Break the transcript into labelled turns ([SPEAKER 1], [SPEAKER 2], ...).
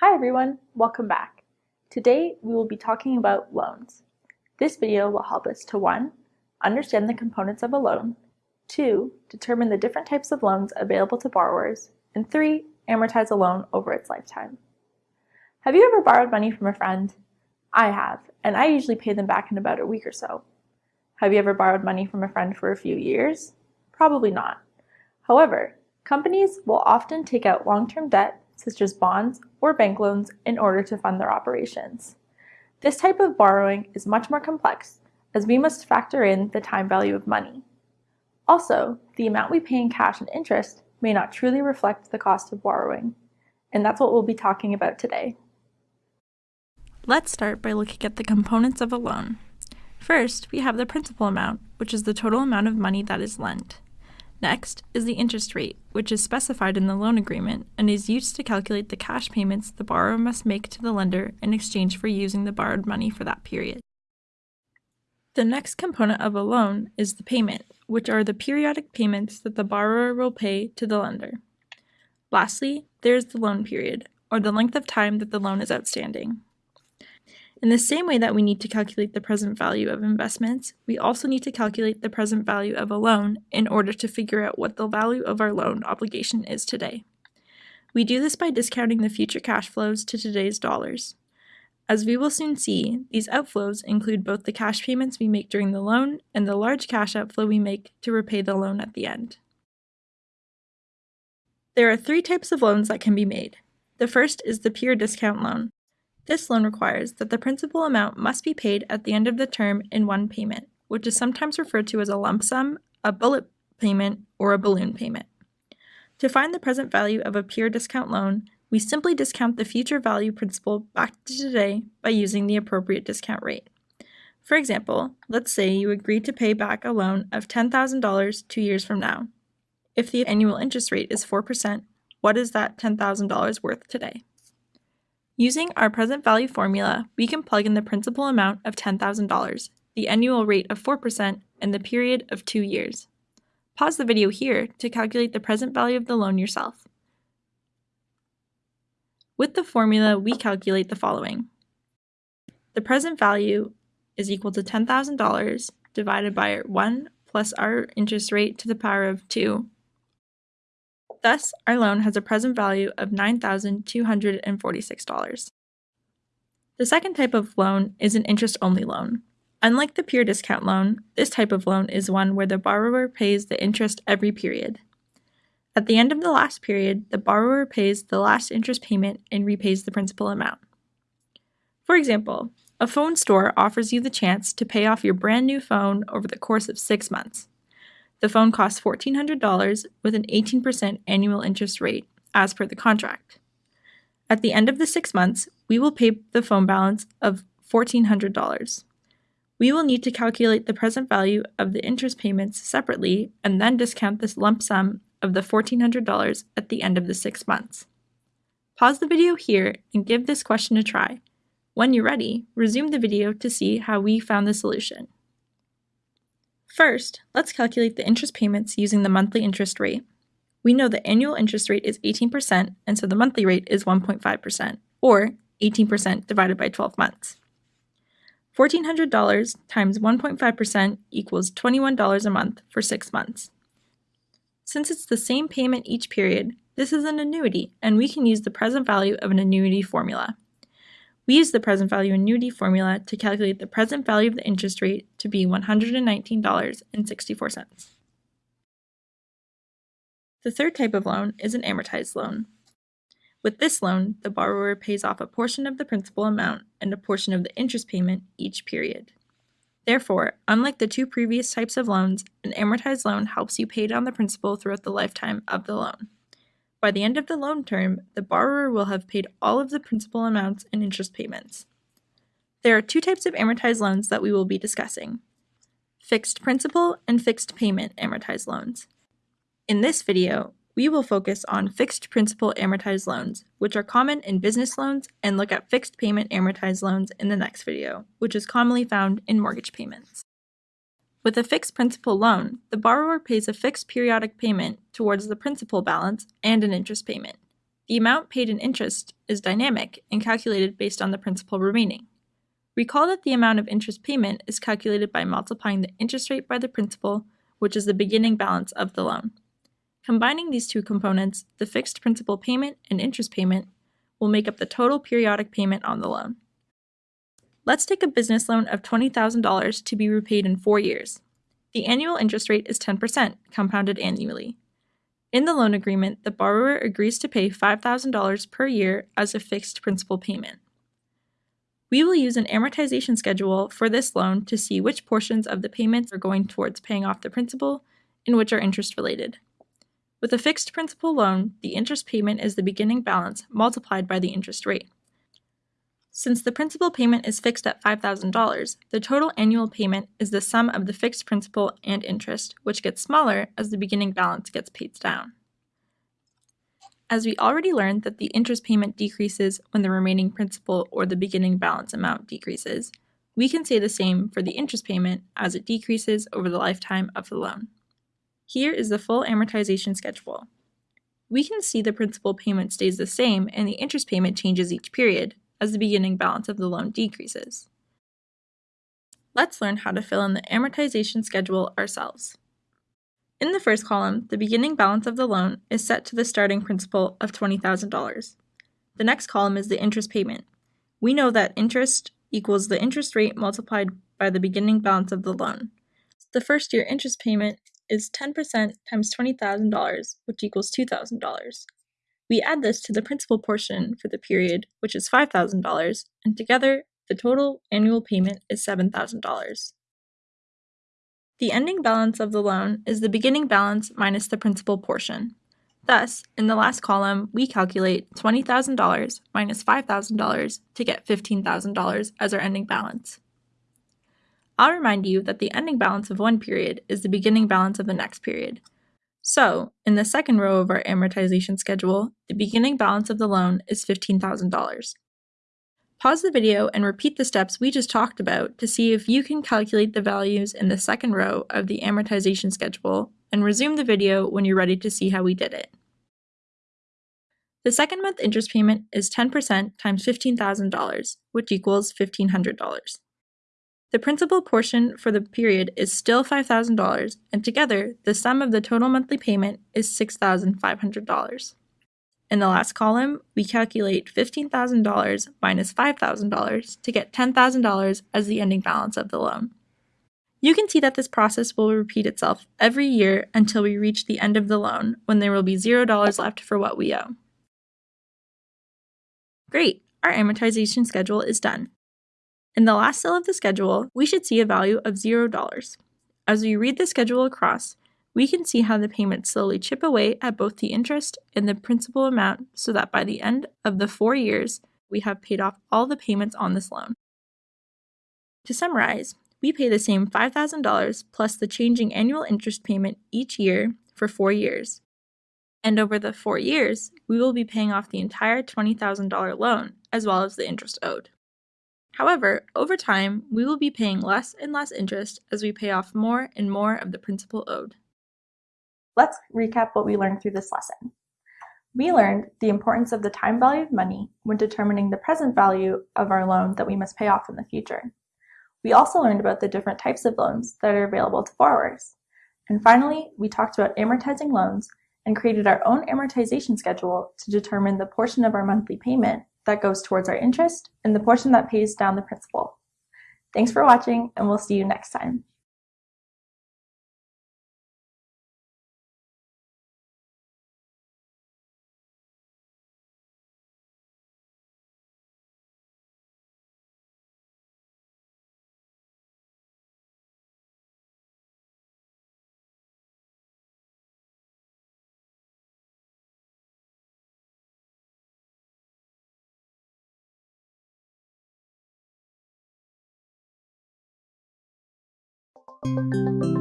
[SPEAKER 1] Hi everyone, welcome back. Today we will be talking about loans. This video will help us to 1. Understand the components of a loan, 2. Determine the different types of loans available to borrowers, and 3. Amortize a loan over its lifetime. Have you ever borrowed money from a friend? I have, and I usually pay them back in about a week or so. Have you ever borrowed money from a friend for a few years? Probably not. However, companies will often take out long-term debt such as bonds or bank loans, in order to fund their operations. This type of borrowing is much more complex, as we must factor in the time value of money. Also, the amount we pay in cash and interest may not truly reflect the cost of borrowing, and that's what we'll be talking about today.
[SPEAKER 2] Let's start by looking at the components of a loan. First, we have the principal amount, which is the total amount of money that is lent. Next is the interest rate, which is specified in the loan agreement and is used to calculate the cash payments the borrower must make to the lender in exchange for using the borrowed money for that period. The next component of a loan is the payment, which are the periodic payments that the borrower will pay to the lender. Lastly, there is the loan period, or the length of time that the loan is outstanding. In the same way that we need to calculate the present value of investments, we also need to calculate the present value of a loan in order to figure out what the value of our loan obligation is today. We do this by discounting the future cash flows to today's dollars. As we will soon see, these outflows include both the cash payments we make during the loan and the large cash outflow we make to repay the loan at the end. There are three types of loans that can be made. The first is the pure discount loan. This loan requires that the principal amount must be paid at the end of the term in one payment, which is sometimes referred to as a lump sum, a bullet payment, or a balloon payment. To find the present value of a pure discount loan, we simply discount the future value principal back to today by using the appropriate discount rate. For example, let's say you agree to pay back a loan of $10,000 two years from now. If the annual interest rate is 4%, what is that $10,000 worth today? Using our present value formula, we can plug in the principal amount of $10,000, the annual rate of 4%, and the period of two years. Pause the video here to calculate the present value of the loan yourself. With the formula, we calculate the following. The present value is equal to $10,000 divided by 1 plus our interest rate to the power of 2 Thus, our loan has a present value of $9,246. The second type of loan is an interest-only loan. Unlike the pure discount loan, this type of loan is one where the borrower pays the interest every period. At the end of the last period, the borrower pays the last interest payment and repays the principal amount. For example, a phone store offers you the chance to pay off your brand new phone over the course of six months. The phone costs $1,400 with an 18% annual interest rate, as per the contract. At the end of the six months, we will pay the phone balance of $1,400. We will need to calculate the present value of the interest payments separately and then discount this lump sum of the $1,400 at the end of the six months. Pause the video here and give this question a try. When you're ready, resume the video to see how we found the solution. First, let's calculate the interest payments using the monthly interest rate. We know the annual interest rate is 18%, and so the monthly rate is 1.5%, or 18% divided by 12 months. $1,400 times 1.5% equals $21 a month for 6 months. Since it's the same payment each period, this is an annuity, and we can use the present value of an annuity formula. We use the present value annuity formula to calculate the present value of the interest rate to be $119.64. The third type of loan is an amortized loan. With this loan, the borrower pays off a portion of the principal amount and a portion of the interest payment each period. Therefore, unlike the two previous types of loans, an amortized loan helps you pay down the principal throughout the lifetime of the loan. By the end of the loan term, the borrower will have paid all of the principal amounts and interest payments. There are two types of amortized loans that we will be discussing fixed principal and fixed payment amortized loans. In this video, we will focus on fixed principal amortized loans, which are common in business loans, and look at fixed payment amortized loans in the next video, which is commonly found in mortgage payments. With a fixed principal loan, the borrower pays a fixed periodic payment towards the principal balance and an interest payment. The amount paid in interest is dynamic and calculated based on the principal remaining. Recall that the amount of interest payment is calculated by multiplying the interest rate by the principal, which is the beginning balance of the loan. Combining these two components, the fixed principal payment and interest payment, will make up the total periodic payment on the loan. Let's take a business loan of $20,000 to be repaid in four years. The annual interest rate is 10%, compounded annually. In the loan agreement, the borrower agrees to pay $5,000 per year as a fixed principal payment. We will use an amortization schedule for this loan to see which portions of the payments are going towards paying off the principal and which are interest related. With a fixed principal loan, the interest payment is the beginning balance multiplied by the interest rate. Since the principal payment is fixed at $5,000, the total annual payment is the sum of the fixed principal and interest, which gets smaller as the beginning balance gets paid down. As we already learned that the interest payment decreases when the remaining principal or the beginning balance amount decreases, we can say the same for the interest payment as it decreases over the lifetime of the loan. Here is the full amortization schedule. We can see the principal payment stays the same and the interest payment changes each period, as the beginning balance of the loan decreases. Let's learn how to fill in the amortization schedule ourselves. In the first column, the beginning balance of the loan is set to the starting principal of $20,000. The next column is the interest payment. We know that interest equals the interest rate multiplied by the beginning balance of the loan. The first year interest payment is 10% times $20,000, which equals $2,000. We add this to the principal portion for the period, which is $5,000, and together the total annual payment is $7,000. The ending balance of the loan is the beginning balance minus the principal portion. Thus, in the last column, we calculate $20,000 minus $5,000 to get $15,000 as our ending balance. I'll remind you that the ending balance of one period is the beginning balance of the next period, so, in the second row of our amortization schedule, the beginning balance of the loan is $15,000. Pause the video and repeat the steps we just talked about to see if you can calculate the values in the second row of the amortization schedule and resume the video when you're ready to see how we did it. The second month interest payment is 10% times $15,000, which equals $1,500. The principal portion for the period is still $5,000, and together, the sum of the total monthly payment is $6,500. In the last column, we calculate $15,000 minus $5,000 to get $10,000 as the ending balance of the loan. You can see that this process will repeat itself every year until we reach the end of the loan, when there will be $0 left for what we owe. Great, our amortization schedule is done. In the last cell of the schedule, we should see a value of $0. As we read the schedule across, we can see how the payments slowly chip away at both the interest and the principal amount so that by the end of the four years, we have paid off all the payments on this loan. To summarize, we pay the same $5,000 plus the changing annual interest payment each year for four years. And over the four years, we will be paying off the entire $20,000 loan as well as the interest owed. However, over time, we will be paying less and less interest as we pay off more and more of the principal owed.
[SPEAKER 1] Let's recap what we learned through this lesson. We learned the importance of the time value of money when determining the present value of our loan that we must pay off in the future. We also learned about the different types of loans that are available to borrowers. And finally, we talked about amortizing loans and created our own amortization schedule to determine the portion of our monthly payment that goes towards our interest and the portion that pays down the principal. Thanks for watching and we'll see you next time. Música